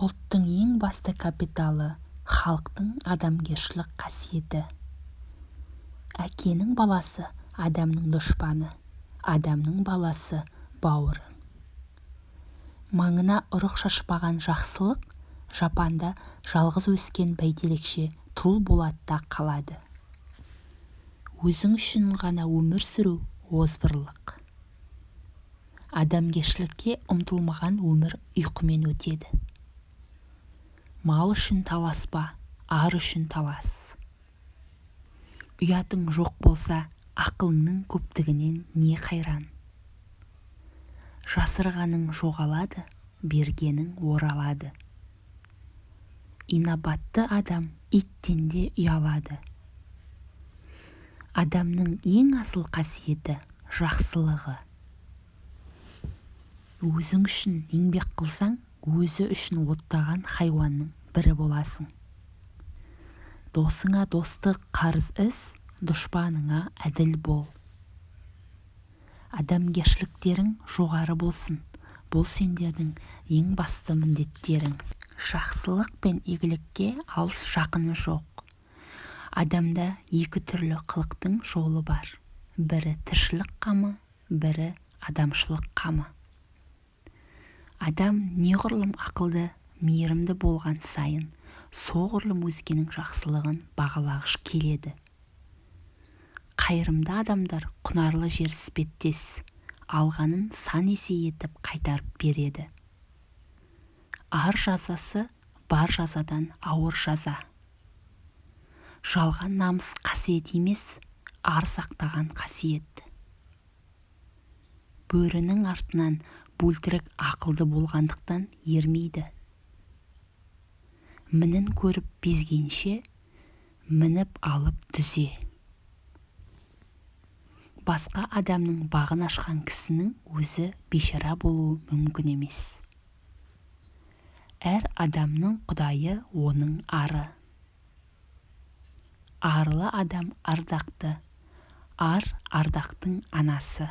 ұлттың ең басты капиталы халықтың адамгершілік қасиеті. Әкенің баласы адамның дұшпаны адамның баласы бауыры. Маңына ұрық шашпаған жақсылық жапанда жалғыз өскен бәйтерекше тұл болатта қалады. Өзің үшін ғана өмір сүру озбырлық. Адамгершілікке ұмтылмаған өмір ұйқымен өтеді. Мал үшін таласпа ар үшін талас? Ұятың жоқ болса ақылыңның көптігінен не қайран? Жасырғаның жоғалады бергенің оралады. Инабатты адам иттен де ұялады. Адамның ең асыл қасиеті жақсылығы. Өзің үшін еңбек қылсаң өзі үшін оттаған хайуанның бірі боласың. Досыңа достық қарыз іс дұшпаныңа әділ бол. Адамгершіліктерің жоғары болсын бұл сендердің ең басты міндеттерің. Жақсылық пен игілікке алыс жақыны жоқ. Адамда екі түрлі қылықтың жолы бар. Бірі тіршілік қамы бірі адамшылық қамы. Адам неғұрлым ақылды мейірімді болған сайын соғұрлым өзгенің жақсылығын бағалағыш келеді. Қайырымды адамдар құнарлы жер іспеттес алғанын сан есе етіп қайтарып береді. Ар жазасы бар жазадан ауыр жаза. Жалған намыс қасиет емес ар сақтаған қасиет. Бөрінің артынан бөлтірік ақылды болғандықтан ермейді. Мінін көріп безгенше мініп алып дүзе басқа адамның бағын ашқан кісінің өзі бейшара болуы мүмкін емес. Әр адамның құдайы оның ары. Арлы адам ардақты ар ардақтың анасы.